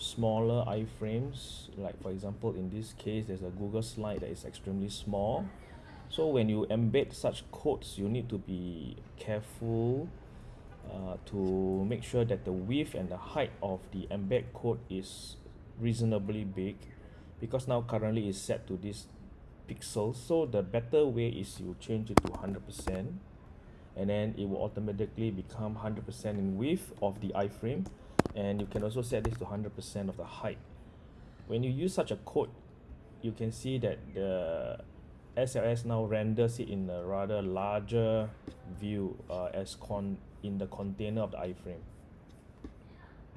smaller iframes like for example in this case there's a google slide that is extremely small. So when you embed such codes you need to be careful uh, to make sure that the width and the height of the embed code is reasonably big because now currently is set to this pixel. So the better way is you change it to 100% and then it will automatically become 100% in width of the iframe and you can also set this to 100% of the height. When you use such a code you can see that the SLS now renders it in a rather larger view uh, as con in the container of the iframe